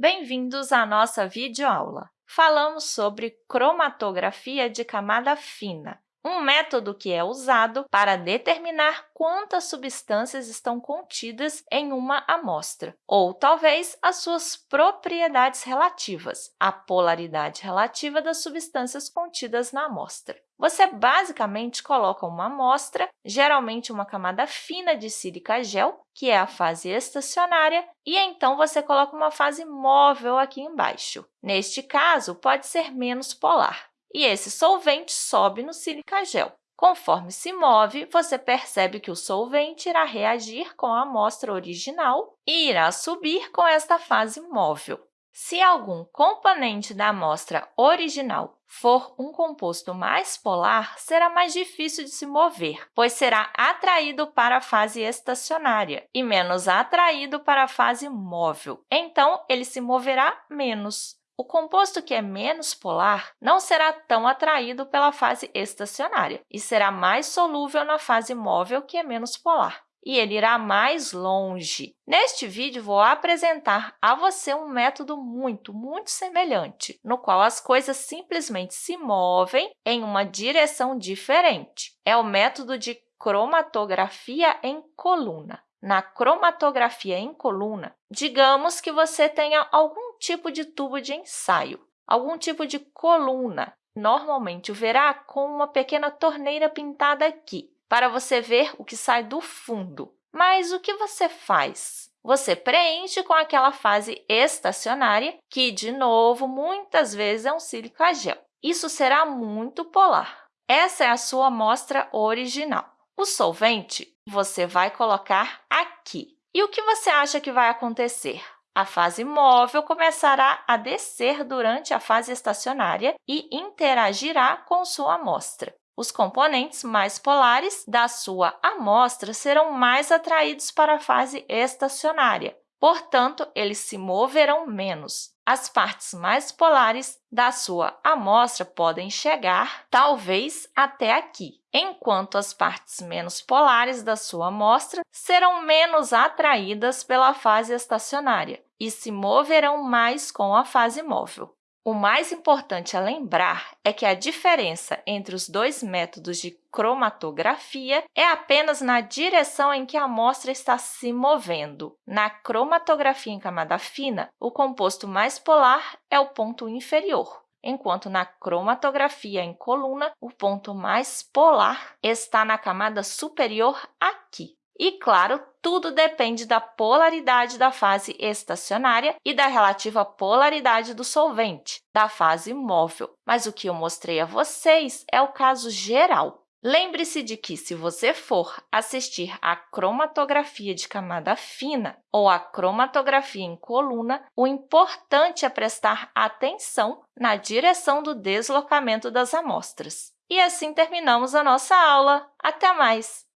Bem-vindos à nossa videoaula. Falamos sobre cromatografia de camada fina, um método que é usado para determinar quantas substâncias estão contidas em uma amostra, ou talvez as suas propriedades relativas, a polaridade relativa das substâncias contidas na amostra. Você basicamente coloca uma amostra, geralmente uma camada fina de sílica gel, que é a fase estacionária, e então você coloca uma fase móvel aqui embaixo. Neste caso, pode ser menos polar. E esse solvente sobe no sílica gel. Conforme se move, você percebe que o solvente irá reagir com a amostra original e irá subir com esta fase móvel. Se algum componente da amostra original for um composto mais polar, será mais difícil de se mover, pois será atraído para a fase estacionária e menos atraído para a fase móvel. Então, ele se moverá menos. O composto que é menos polar não será tão atraído pela fase estacionária e será mais solúvel na fase móvel, que é menos polar e ele irá mais longe. Neste vídeo, vou apresentar a você um método muito, muito semelhante, no qual as coisas simplesmente se movem em uma direção diferente. É o método de cromatografia em coluna. Na cromatografia em coluna, digamos que você tenha algum tipo de tubo de ensaio, algum tipo de coluna. Normalmente, o verá com uma pequena torneira pintada aqui para você ver o que sai do fundo. Mas o que você faz? Você preenche com aquela fase estacionária, que, de novo, muitas vezes é um sílica gel. Isso será muito polar. Essa é a sua amostra original. O solvente você vai colocar aqui. E o que você acha que vai acontecer? A fase móvel começará a descer durante a fase estacionária e interagirá com sua amostra. Os componentes mais polares da sua amostra serão mais atraídos para a fase estacionária, portanto, eles se moverão menos. As partes mais polares da sua amostra podem chegar, talvez, até aqui, enquanto as partes menos polares da sua amostra serão menos atraídas pela fase estacionária e se moverão mais com a fase móvel. O mais importante a lembrar é que a diferença entre os dois métodos de cromatografia é apenas na direção em que a amostra está se movendo. Na cromatografia em camada fina, o composto mais polar é o ponto inferior, enquanto na cromatografia em coluna, o ponto mais polar está na camada superior aqui. E, claro, tudo depende da polaridade da fase estacionária e da relativa polaridade do solvente, da fase móvel. Mas o que eu mostrei a vocês é o caso geral. Lembre-se de que, se você for assistir à cromatografia de camada fina ou à cromatografia em coluna, o importante é prestar atenção na direção do deslocamento das amostras. E assim terminamos a nossa aula. Até mais!